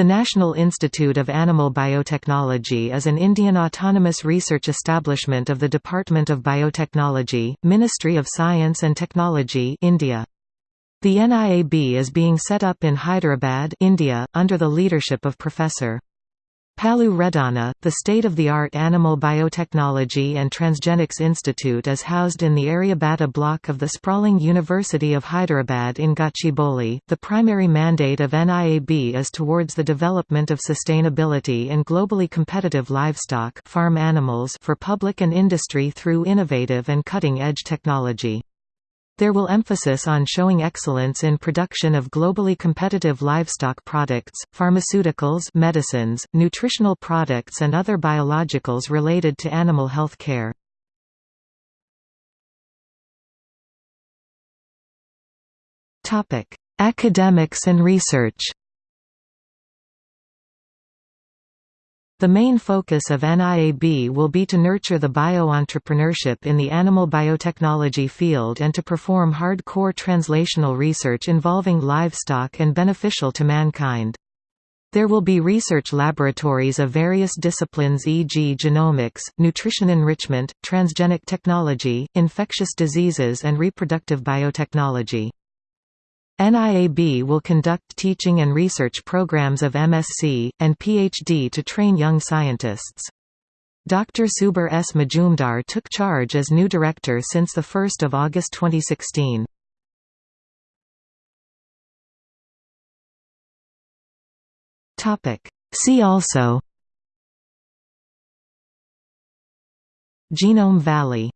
The National Institute of Animal Biotechnology is an Indian autonomous research establishment of the Department of Biotechnology, Ministry of Science and Technology India. The NIAB is being set up in Hyderabad India, under the leadership of Professor. Pallu Reddanna, the state-of-the-art Animal Biotechnology and Transgenics Institute is housed in the Aryabhata block of the sprawling University of Hyderabad in Gachibowli. The primary mandate of NIAB is towards the development of sustainability and globally competitive livestock farm animals for public and industry through innovative and cutting-edge technology. There will emphasis on showing excellence in production of globally competitive livestock products, pharmaceuticals medicines, nutritional products and other biologicals related to animal health care. Academics and research The main focus of NIAB will be to nurture the bio-entrepreneurship in the animal biotechnology field and to perform hardcore translational research involving livestock and beneficial to mankind. There will be research laboratories of various disciplines e.g. genomics, nutrition enrichment, transgenic technology, infectious diseases and reproductive biotechnology. NIAB will conduct teaching and research programs of MSc, and PhD to train young scientists. Dr. Subeer S. Majumdar took charge as new director since 1 August 2016. See also Genome Valley